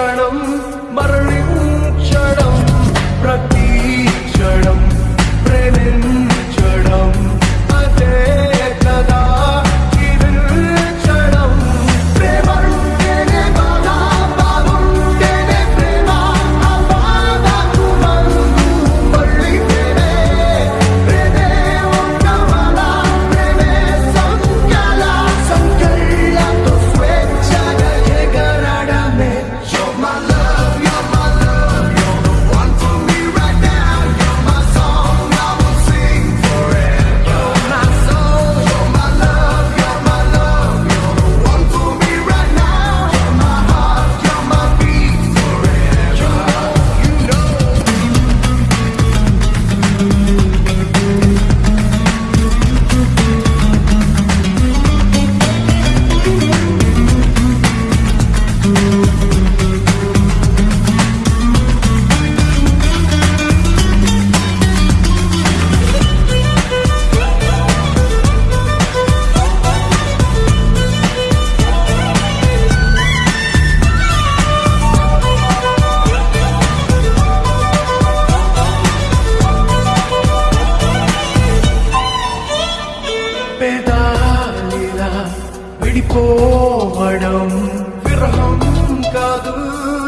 கணம் மரளி adım